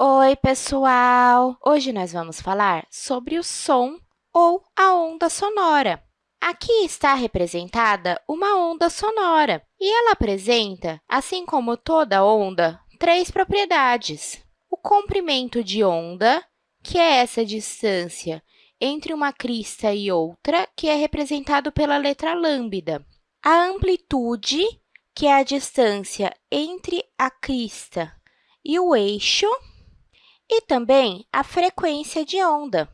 Oi, pessoal! Hoje nós vamos falar sobre o som ou a onda sonora. Aqui está representada uma onda sonora e ela apresenta, assim como toda onda, três propriedades. O comprimento de onda, que é essa distância entre uma crista e outra, que é representado pela letra lambda. A amplitude, que é a distância entre a crista e o eixo, e também a frequência de onda.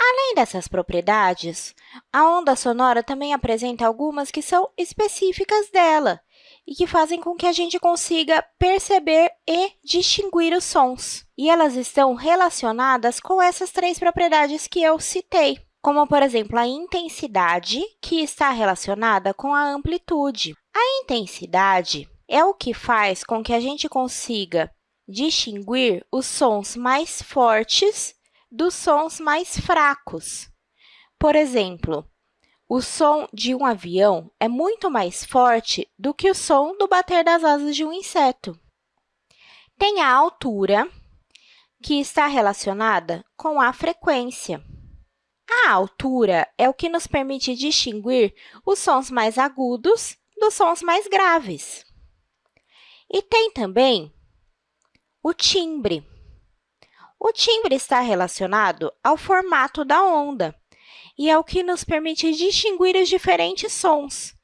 Além dessas propriedades, a onda sonora também apresenta algumas que são específicas dela e que fazem com que a gente consiga perceber e distinguir os sons. E elas estão relacionadas com essas três propriedades que eu citei, como, por exemplo, a intensidade, que está relacionada com a amplitude. A intensidade é o que faz com que a gente consiga distinguir os sons mais fortes dos sons mais fracos. Por exemplo, o som de um avião é muito mais forte do que o som do bater das asas de um inseto. Tem a altura, que está relacionada com a frequência. A altura é o que nos permite distinguir os sons mais agudos dos sons mais graves. E tem também o timbre. O timbre está relacionado ao formato da onda e é o que nos permite distinguir os diferentes sons.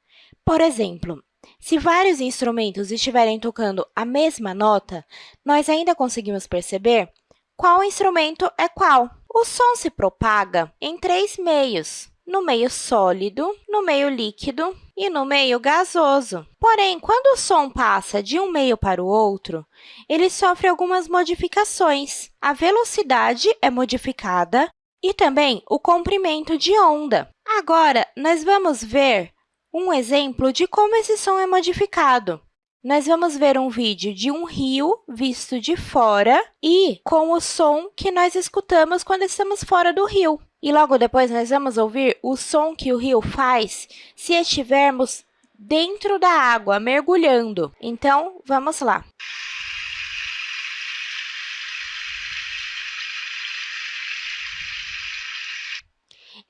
Por exemplo, se vários instrumentos estiverem tocando a mesma nota, nós ainda conseguimos perceber qual instrumento é qual. O som se propaga em três meios, no meio sólido, no meio líquido e no meio gasoso. Porém, quando o som passa de um meio para o outro, ele sofre algumas modificações. A velocidade é modificada e também o comprimento de onda. Agora, nós vamos ver um exemplo de como esse som é modificado. Nós vamos ver um vídeo de um rio visto de fora e com o som que nós escutamos quando estamos fora do rio. E logo depois, nós vamos ouvir o som que o rio faz se estivermos dentro da água, mergulhando. Então, vamos lá.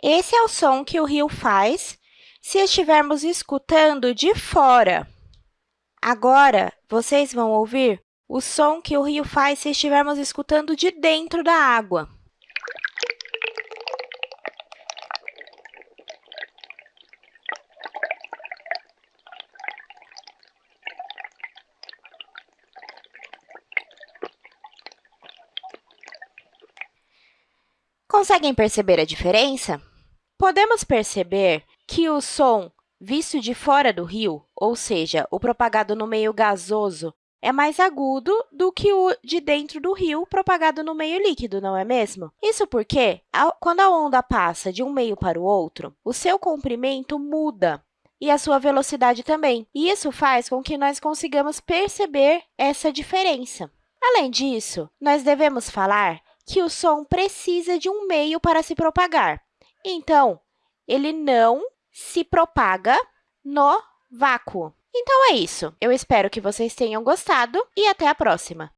Esse é o som que o rio faz se estivermos escutando de fora. Agora, vocês vão ouvir o som que o rio faz se estivermos escutando de dentro da água. Conseguem perceber a diferença? Podemos perceber que o som visto de fora do rio, ou seja, o propagado no meio gasoso, é mais agudo do que o de dentro do rio propagado no meio líquido, não é mesmo? Isso porque, quando a onda passa de um meio para o outro, o seu comprimento muda e a sua velocidade também. E isso faz com que nós consigamos perceber essa diferença. Além disso, nós devemos falar que o som precisa de um meio para se propagar. Então, ele não se propaga no vácuo. Então, é isso. Eu espero que vocês tenham gostado e até a próxima!